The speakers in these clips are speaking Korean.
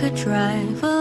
could drive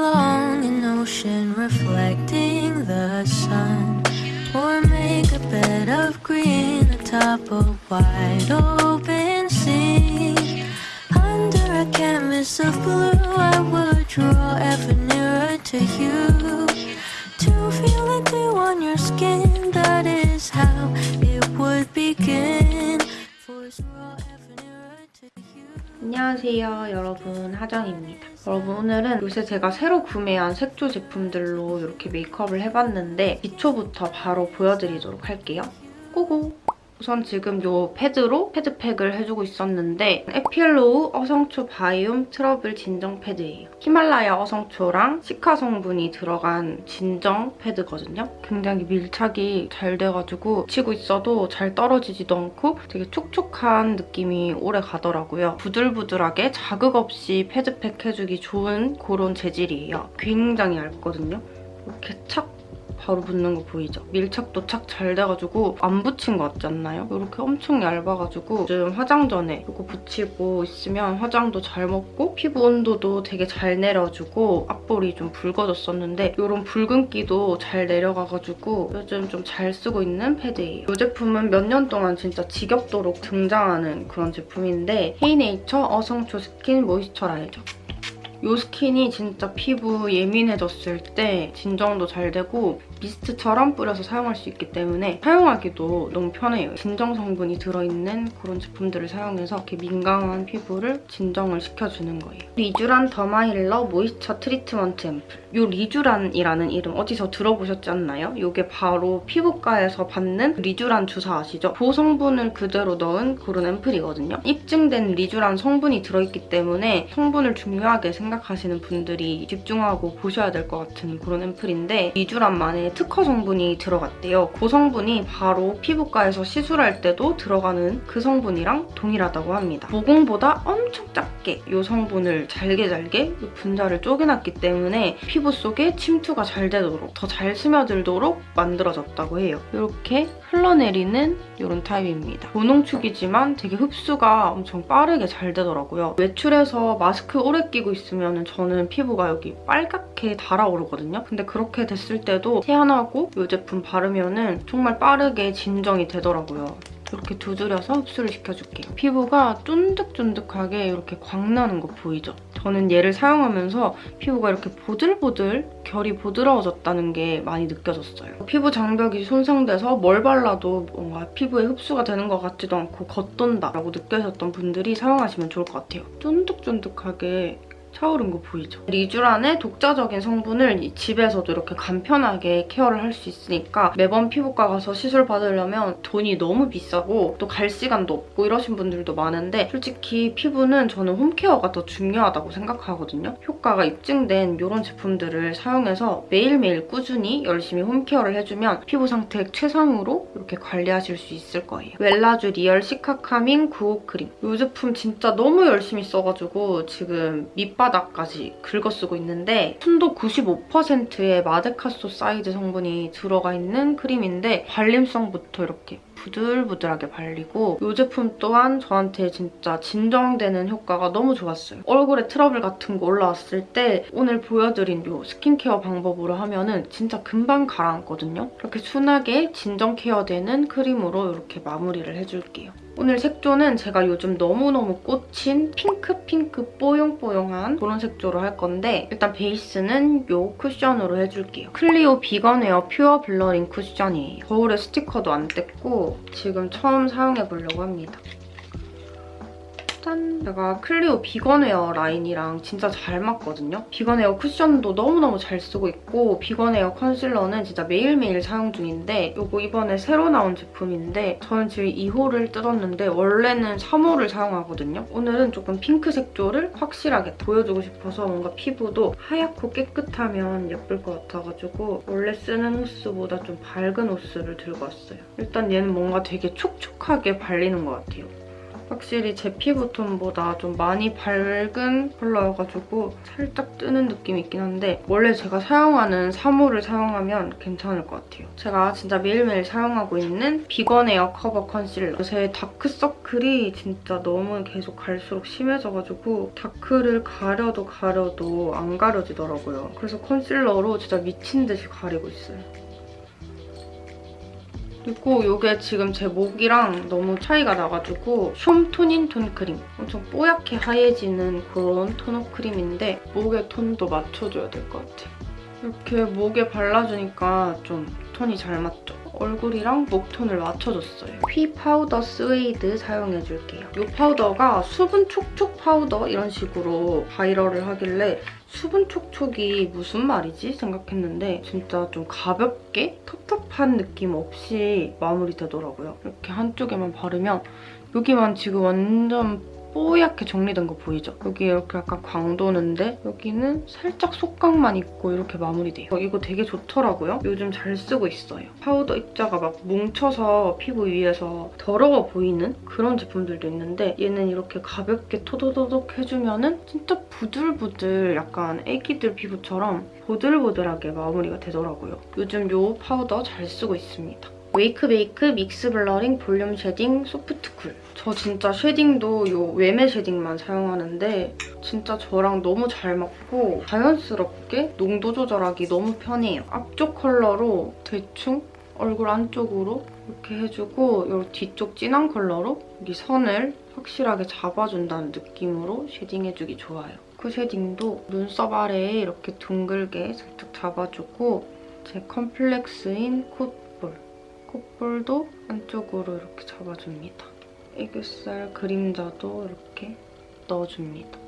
여러분 오늘은 요새 제가 새로 구매한 색조 제품들로 이렇게 메이크업을 해봤는데 기초부터 바로 보여드리도록 할게요 go go! 우선 지금 이 패드로 패드팩을 해주고 있었는데 에필로우 어성초 biome 트러블 진정 패드예요. 히말라야 어성초랑 시카 성분이 들어간 진정 패드거든요. 굉장히 밀착이 잘 돼가지고 치고 있어도 잘 떨어지지도 않고 되게 촉촉한 느낌이 오래 가더라고요. 부들부들하게 자극 없이 패드팩 해주기 좋은 그런 재질이에요. 굉장히 얇거든요. 이렇게 착 바로 붙는 거 보이죠? 밀착도 착 잘 돼가지고 안 붙인 것 같지 않나요? 이렇게 엄청 얇아가지고 요즘 화장 전에 이거 붙이고 있으면 화장도 잘 먹고 피부 온도도 되게 잘 내려주고 앞볼이 좀 붉어졌었는데 이런 붉은기도 잘 내려가가지고 요즘 좀 잘 쓰고 있는 패드예요. 이 제품은 몇 년 동안 진짜 지겹도록 등장하는 그런 제품인데 헤이네이처 어성초 skin moisturizer 이 스킨이 진짜 피부 예민해졌을 때 진정도 잘 되고 미스트처럼 뿌려서 사용할 수 있기 때문에 사용하기도 너무 편해요. 진정 성분이 들어있는 그런 제품들을 사용해서 이렇게 민감한 피부를 진정을 시켜주는 거예요. 리쥬란 더마힐러 moisture treatment 앰플. 이 리쥬란이라는 이름 어디서 들어보셨지 않나요? 이게 바로 피부과에서 받는 리쥬란 주사 아시죠? 그 성분을 그대로 넣은 그런 앰플이거든요. 입증된 리쥬란 성분이 들어있기 때문에 성분을 중요하게 생각 하시는 분들이 집중하고 보셔야 될 것 같은 그런 앰플인데 리쥬란만의 특허 성분이 들어갔대요. 그 성분이 바로 피부과에서 시술할 때도 들어가는 그 성분이랑 동일하다고 합니다. 모공보다 엄청 작게 이 성분을 잘게 잘게 분자를 쪼개놨기 때문에 피부 속에 침투가 잘 되도록 더 잘 스며들도록 만들어졌다고 해요. 이렇게 흘러내리는 이런 타입입니다. 모농축이지만 되게 흡수가 엄청 빠르게 잘 되더라고요. 외출해서 마스크 오래 끼고 있으면 저는 피부가 여기 빨갛게 달아오르거든요. 근데 그렇게 됐을 때도 세안하고 이 제품 바르면 정말 빠르게 진정이 되더라고요. 이렇게 두드려서 흡수를 시켜줄게요. 피부가 쫀득쫀득하게 이렇게 광나는 거 보이죠? 저는 얘를 사용하면서 피부가 이렇게 보들보들 결이 부드러워졌다는 게 많이 느껴졌어요. 피부 장벽이 손상돼서 뭘 발라도 뭔가 피부에 흡수가 되는 것 같지도 않고 겉돈다라고 느껴졌던 분들이 사용하시면 좋을 것 같아요. 쫀득쫀득하게 차오른 거 보이죠? 리쥬란의 독자적인 성분을 집에서도 이렇게 간편하게 케어를 할 수 있으니까 매번 피부과 가서 시술 받으려면 돈이 너무 비싸고 또 갈 시간도 없고 이러신 분들도 많은데 솔직히 피부는 저는 홈케어가 더 중요하다고 생각하거든요. 효과가 입증된 이런 제품들을 사용해서 매일매일 꾸준히 열심히 home care를 해주면 피부 상태 최상으로 이렇게 관리하실 수 있을 거예요. 웰라쥬 real cica calming 95 크림. 이 제품 진짜 너무 열심히 써가지고 지금 밑바닥 바닥까지 긁어쓰고 있는데 순도 95%의 마데카소사이드 성분이 들어가 있는 크림인데 발림성부터 이렇게 부들부들하게 발리고 이 제품 또한 저한테 진짜 진정되는 효과가 너무 좋았어요. 얼굴에 트러블 같은 거 올라왔을 때 오늘 보여드린 이 스킨케어 방법으로 하면 은 진짜 금방 가라앉거든요. 이렇게 순하게 진정 care되는 크림으로 이렇게 마무리를 해줄게요. 오늘 색조는 제가 요즘 너무너무 꽂힌 핑크핑크 뽀용뽀용한 그런 색조로 할 건데 일단 베이스는 이 쿠션으로 해줄게요. 클리오 비건웨어 pure blurring 쿠션이에요. 거울에 스티커도 안 뗐고 지금 처음 사용해보려고 합니다. 짠! 제가 클리오 비건웨어 라인이랑 진짜 잘 맞거든요. 비건웨어 쿠션도 너무너무 잘 쓰고 있고 비건웨어 컨실러는 진짜 매일매일 사용 중인데 이거 이번에 새로 나온 제품인데 저는 지금 2호를 뜯었는데 원래는 3호를 사용하거든요. 오늘은 조금 핑크 색조를 확실하게 보여주고 싶어서 뭔가 피부도 하얗고 깨끗하면 예쁠 것 같아가지고 원래 쓰는 호수보다 좀 밝은 호수를 들고 왔어요. 일단 얘는 뭔가 되게 촉촉하게 발리는 것 같아요. 확실히 제 피부톤보다 좀 많이 밝은 컬러여가지고 살짝 뜨는 느낌이 있긴 한데 원래 제가 사용하는 3호를 사용하면 괜찮을 것 같아요. 제가 진짜 매일매일 사용하고 있는 비건웨어 커버 컨실러. 요새 다크서클이 진짜 너무 계속 갈수록 심해져가지고 다크를 가려도 가려도 안 가려지더라고요. 그래서 컨실러로 진짜 미친 듯이 가리고 있어요. 그리고 이게 지금 제 목이랑 너무 차이가 나가지고 숀토닌 tone-up 크림. 엄청 뽀얗게 하얘지는 그런 tone-up 크림인데 목의 톤도 맞춰줘야 될 것 같아요. 이렇게 목에 발라주니까 좀 톤이 잘 맞죠? 얼굴이랑 목 톤을 맞춰줬어요. 퓌 파우더 suede 사용해줄게요. 이 파우더가 수분 촉촉 파우더 이런 식으로 viral을 하길래 수분 촉촉이 무슨 말이지? 생각했는데 진짜 좀 가볍게 텁텁한 느낌 없이 마무리되더라고요. 이렇게 한쪽에만 바르면 여기만 지금 완전 뽀얗게 정리된 거 보이죠? 여기 이렇게 약간 광 도는데 여기는 살짝 속광만 있고 이렇게 마무리돼요. 어, 이거 되게 좋더라고요. 요즘 잘 쓰고 있어요. 파우더 입자가 막 뭉쳐서 피부 위에서 더러워 보이는 그런 제품들도 있는데 얘는 이렇게 가볍게 토도도독 해주면 은 진짜 부들부들 약간 애기들 피부처럼 보들보들하게 마무리가 되더라고요. 요즘 이 파우더 잘 쓰고 있습니다. 웨이크메이크 mix blurring volume shading soft cool. 저 진짜 shading도 이 웨메 shading만 사용하는데 진짜 저랑 너무 잘 맞고 자연스럽게 농도 조절하기 너무 편해요. 앞쪽 컬러로 대충 얼굴 안쪽으로 이렇게 해주고 이 뒤쪽 진한 컬러로 여기 선을 확실하게 잡아준다는 느낌으로 shading해주기 좋아요. 그 shading도 눈썹 아래에 이렇게 둥글게 살짝 잡아주고 제 컴플렉스인 콧 콧볼도 안쪽으로 이렇게 잡아줍니다. 애교살 그림자도 이렇게 넣어줍니다.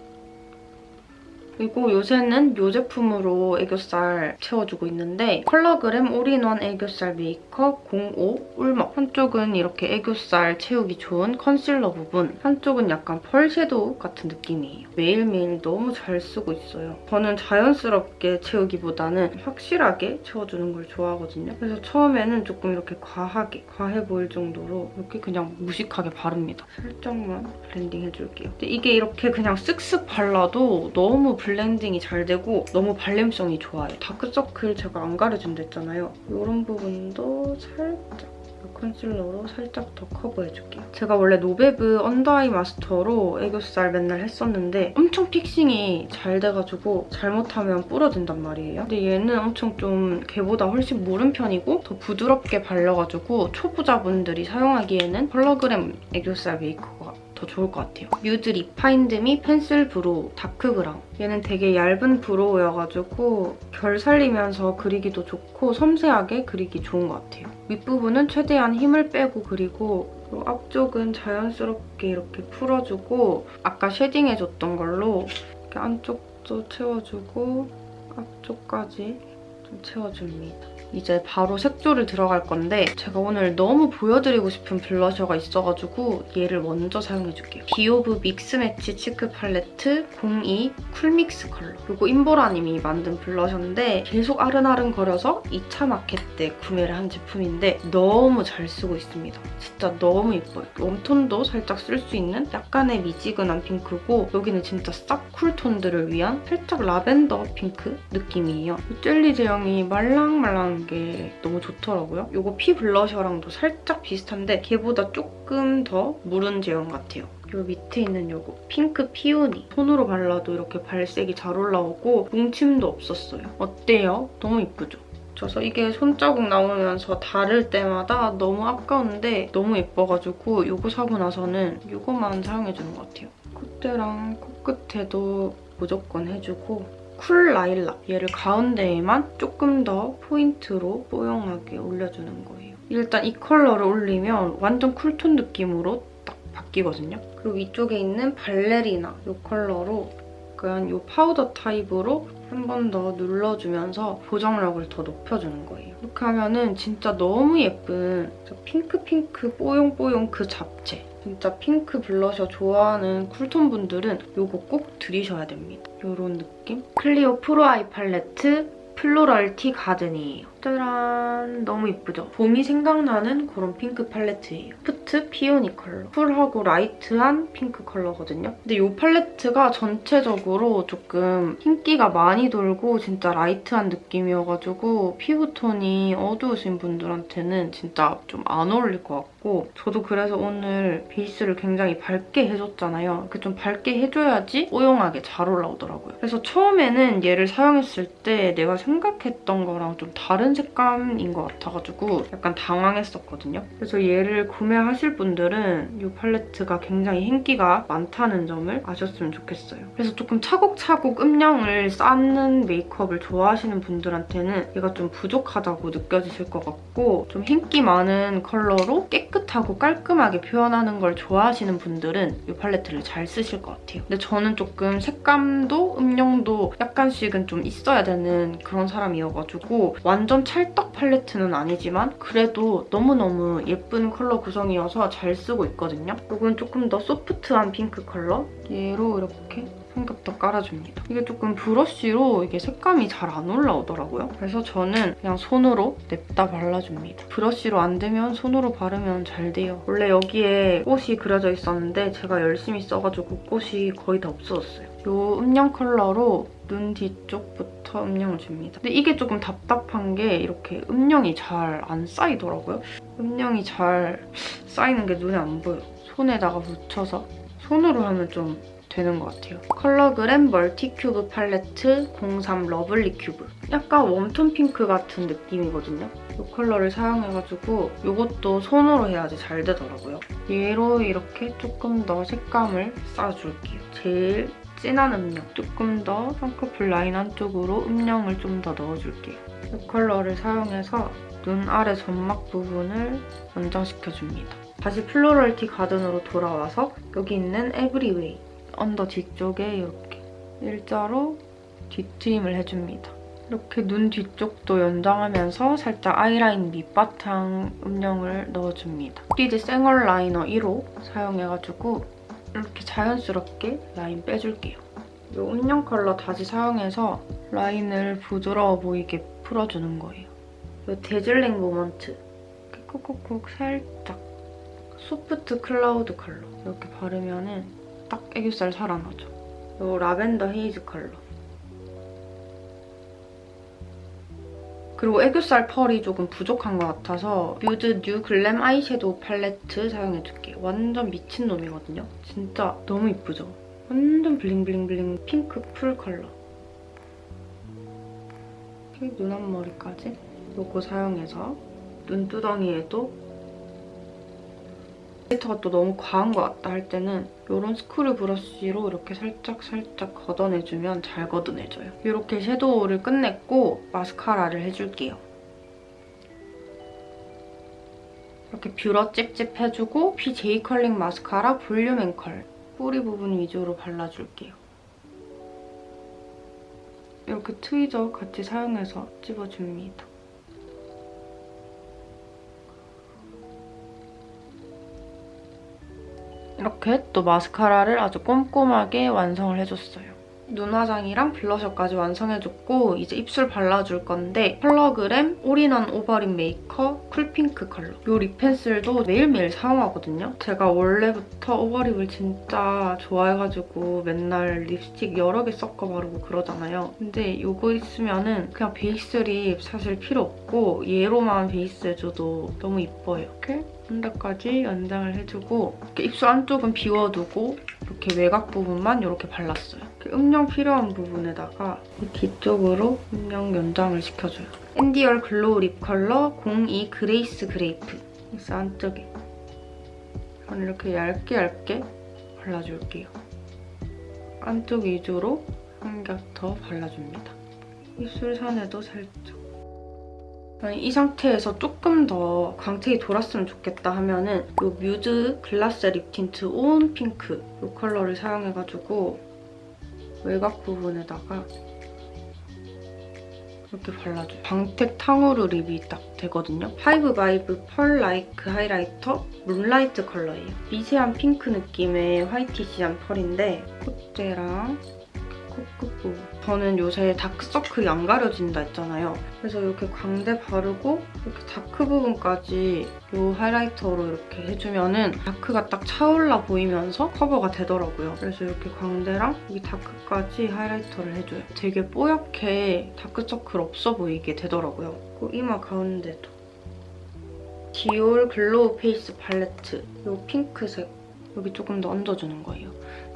그리고 요새는 이 제품으로 애교살 채워주고 있는데 컬러그램 올인원 애교살 메이크업 05 울먹 한쪽은 이렇게 애교살 채우기 좋은 컨실러 부분 한쪽은 약간 펄 섀도우 같은 느낌이에요. 매일매일 너무 잘 쓰고 있어요. 저는 자연스럽게 채우기보다는 확실하게 채워주는 걸 좋아하거든요. 그래서 처음에는 조금 이렇게 과하게, 과해 보일 정도로 이렇게 그냥 무식하게 바릅니다. 살짝만 블렌딩 해줄게요. 이게 이렇게 그냥 쓱쓱 발라도 너무 블렌딩이 잘 되고 너무 발림성이 좋아요. 다크서클 제가 안 가려준다 했잖아요. 이런 부분도 살짝 컨실러로 살짝 더 커버해줄게요. 제가 원래 노베브 under eye master로 애교살 맨날 했었는데 엄청 fixing이 잘 돼가지고 잘못하면 부러진단 말이에요. 근데 얘는 엄청 좀 걔보다 훨씬 무른 편이고 더 부드럽게 발려가지고 초보자분들이 사용하기에는 컬러그램 애교살 메이크가 더 좋을 것 같아요. 뮤드 refined me pencil brow dark brown. 얘는 되게 얇은 brow여가지고 결 살리면서 그리기도 좋고 섬세하게 그리기 좋은 것 같아요. 윗부분은 최대한 힘을 빼고 그리고 앞쪽은 자연스럽게 이렇게 풀어주고 아까 shading해줬던 걸로 이렇게 안쪽도 채워주고 앞쪽까지 좀 채워줍니다. 이제 바로 색조를 들어갈 건데 제가 오늘 너무 보여드리고 싶은 블러셔가 있어가지고 얘를 먼저 사용해줄게요. 비오브 mix match cheek palette 02 cool mix 컬러. 이거 임보라님이 만든 블러셔인데 계속 아른아른 거려서 2차 마켓 때 구매를 한 제품인데 너무 잘 쓰고 있습니다. 진짜 너무 예뻐요. warm tone도 살짝 쓸 수 있는 약간의 미지근한 핑크고 여기는 진짜 싹 cool tone들을 위한 살짝 라벤더 핑크 느낌이에요. 젤리 제형 이 말랑말랑 게 너무 좋더라고요. 이거 퓌 블러셔랑도 살짝 비슷한데 걔보다 조금 더 무른 제형 같아요. 이 밑에 있는 이거 pink peony 손으로 발라도 이렇게 발색이 잘 올라오고 뭉침도 없었어요. 어때요? 너무 이쁘죠? 그래서 이게 손자국 나오면서 닿을 때마다 너무 아까운데 너무 예뻐가지고 이거 사고 나서는 이거만 사용해주는 것 같아요. 콧대랑 코끝에도 무조건 해주고 cool lilac 얘를 가운데에만 조금 더 포인트로 뽀용하게 올려주는 거예요. 일단 이 컬러를 올리면 완전 cool tone 느낌으로 딱 바뀌거든요. 그리고 이쪽에 있는 발레리나 이 컬러로 약간 이 파우더 타입으로 한 번 더 눌러주면서 보정력을 더 높여주는 거예요. 이렇게 하면 은 진짜 너무 예쁜 핑크핑크 뽀용뽀용 그 잡채 진짜 핑크 블러셔 좋아하는 쿨톤 분들은 이거 꼭 들이셔야 됩니다. 이런 느낌? 클리오 Pro Eye Palette Floral Tea Garden이에요. 짜란 너무 이쁘죠? 봄이 생각나는 그런 핑크 팔레트예요. 푸트 Peony 컬러. 쿨하고 light한 핑크 컬러거든요. 근데 이 팔레트가 전체적으로 조금 흰기가 많이 돌고 진짜 light한 느낌이어가지고 피부톤이 어두우신 분들한테는 진짜 좀 안 어울릴 것 같고 저도 그래서 오늘 베이스를 굉장히 밝게 해줬잖아요. 이렇게 좀 밝게 해줘야지 뽀용하게 잘 올라오더라고요. 그래서 처음에는 얘를 사용했을 때 내가 생각했던 거랑 좀 다른 색감인 것 같아가지고 약간 당황했었거든요. 그래서 얘를 구매하실 분들은 이 팔레트가 굉장히 흰기가 많다는 점을 아셨으면 좋겠어요. 그래서 조금 차곡차곡 음영을 쌓는 메이크업을 좋아하시는 분들한테는 얘가 좀 부족하다고 느껴지실 것 같고 좀 흰기 많은 컬러로 깨끗하고 깔끔하게 표현하는 걸 좋아하시는 분들은 이 팔레트를 잘 쓰실 것 같아요. 근데 저는 조금 색감도 음영도 약간씩은 좀 있어야 되는 그런 사람이어가지고 완전 찰떡 팔레트는 아니지만 그래도 너무너무 예쁜 컬러 구성이어서 잘 쓰고 있거든요. 이건 조금 더 소프트한 핑크 컬러 얘로 이렇게 삼겹도 깔아줍니다. 이게 조금 브러쉬로 이게 색감이 잘 안 올라오더라고요. 그래서 저는 그냥 손으로 냅다 발라줍니다. 브러쉬로 안 되면 손으로 바르면 잘 돼요. 원래 여기에 꽃이 그려져 있었는데 제가 열심히 써가지고 꽃이 거의 다 없어졌어요. 이 음영 컬러로 눈 뒤쪽부터 음영을 줍니다. 근데 이게 조금 답답한 게 이렇게 음영이 잘 안 쌓이더라고요. 음영이 잘 쌓이는 게 눈에 안 보여. 손에다가 묻혀서 손으로 하면 좀 되는 것 같아요. 컬러그램 Multi Cube Palette 03 Lovely Cube. 약간 웜톤 핑크 같은 느낌이거든요. 이 컬러를 사용해가지고 이것도 손으로 해야지 잘 되더라고요. 얘로 이렇게 조금 더 색감을 쌓아줄게요. 제일 진한 음영, 조금 더 쌍꺼풀 라인 안쪽으로 음영을 좀 더 넣어줄게요. 이 컬러를 사용해서 눈 아래 점막 부분을 연장시켜줍니다. 다시 Floral Tea Garden으로 돌아와서 여기 있는 every way under 뒤쪽에 이렇게 일자로 뒤트임을 해줍니다. 이렇게 눈 뒤쪽도 연장하면서 살짝 아이라인 밑바탕 음영을 넣어줍니다. 리드 생얼 liner 1호 사용해가지고 이렇게 자연스럽게 라인 빼줄게요. 이 음영 컬러 다시 사용해서 라인을 부드러워 보이게 풀어주는 거예요. 이 Dazzling Moment 콕콕콕 살짝 Soft Cloud 컬러 이렇게 바르면 은 딱 애교살 살아나죠. 이 Lavender Haze 컬러. 그리고 애교살 펄이 조금 부족한 것 같아서 뮤드 New Glam Eyeshadow Palette 사용해줄게요. 완전 미친놈이거든요. 진짜 너무 이쁘죠? 완전 bling bling bling 핑크 펄 컬러. 이렇게 눈 앞머리까지 요거 사용해서 눈두덩이에도 glitter가 또 너무 과한 것 같다 할 때는 이런 screw brush로 이렇게 살짝살짝 걷어내주면 잘 걷어내져요. 이렇게 섀도우를 끝냈고 마스카라를 해줄게요. 이렇게 뷰러 찝찝 해주고 BJ curling mascara volume and curl 뿌리 부분 위주로 발라줄게요. 이렇게 tweezer 같이 사용해서 찝어줍니다. 이렇게 또 마스카라를 아주 꼼꼼하게 완성을 해줬어요. 눈 화장이랑 블러셔까지 완성해줬고 이제 입술 발라줄 건데 컬러그램 올인원 오버립 메이커 쿨핑크 컬러. 이 lip pencil도 매일매일 사용하거든요. 제가 원래부터 over lip을 진짜 좋아해가지고 맨날 립스틱 여러 개 섞어 바르고 그러잖아요. 근데 이거 있으면 은 그냥 베이스 lip 사실 필요 없고 얘로만 베이스 해줘도 너무 이뻐요. 이렇게 한 대까지 연장을 해주고 이렇게 입술 안쪽은 비워두고 이렇게 외곽 부분만 이렇게 발랐어요. 이렇게 음영 필요한 부분에다가 뒤쪽으로 음영 연장을 시켜줘요. 앤디얼 Glow Lip Color 02 Grace Grape 입술 안쪽에 이렇게 얇게 얇게 발라줄게요. 안쪽 위주로 한 겹 더 발라줍니다. 입술선에도 살짝 이 상태에서 조금 더 광택이 돌았으면 좋겠다 하면은 이 뮤즈 Glass Lip Tint 온 핑크 이 컬러를 사용해가지고 외곽 부분에다가 이렇게 발라줘요. 광택 탕후루 lip이 딱 되거든요. Five Vibe Pearl Like Highlighter Moonlight 컬러예요. 미세한 핑크 느낌의 whitish한 펄인데 콧대랑 코끝 부분. 저는 요새 다크서클이 안 가려진다 했잖아요. 그래서 이렇게 광대 바르고 이렇게 다크 부분까지 이 highlighter로 이렇게 해주면 은 dark가 딱 차올라 보이면서 커버가 되더라고요. 그래서 이렇게 광대랑 이 dark까지 highlighter를 해줘요. 되게 뽀얗게 다크서클 없어 보이게 되더라고요. 그리고 이마 가운데도. 디올 Glow Face Palette 이 핑크색 여기 조금 더 얹어주는 거예요.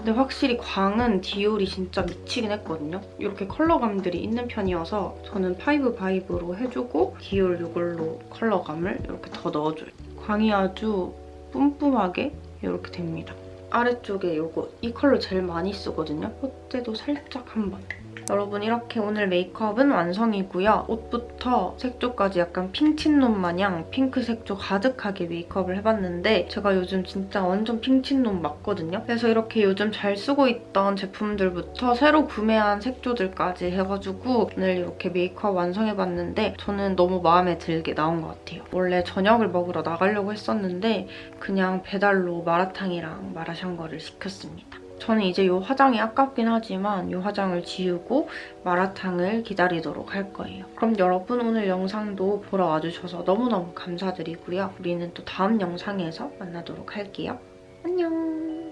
근데 확실히 광은 디올이 진짜 미치긴 했거든요. 이렇게 컬러감들이 있는 편이어서 저는 Five Vibe로 해주고 디올 이걸로 컬러감을 이렇게 더 넣어줘요. 광이 아주 뿜뿜하게 이렇게 됩니다. 아래쪽에 이거 이 컬러 제일 많이 쓰거든요. 콧대도 살짝 한 번. 여러분 이렇게 오늘 메이크업은 완성이고요. 옷부터 색조까지 약간 핑친놈 마냥 핑크 색조 가득하게 메이크업을 해봤는데 제가 요즘 진짜 완전 핑친놈 맞거든요. 그래서 이렇게 요즘 잘 쓰고 있던 제품들부터 새로 구매한 색조들까지 해가지고 오늘 이렇게 메이크업 완성해봤는데 저는 너무 마음에 들게 나온 것 같아요. 원래 저녁을 먹으러 나가려고 했었는데 그냥 배달로 마라탕이랑 마라샹궈를 시켰습니다. 저는 이제 이 화장이 아깝긴 하지만 이 화장을 지우고 마라탕을 기다리도록 할 거예요. 그럼 여러분 오늘 영상도 보러 와주셔서 너무너무 감사드리고요. 우리는 또 다음 영상에서 만나도록 할게요. 안녕!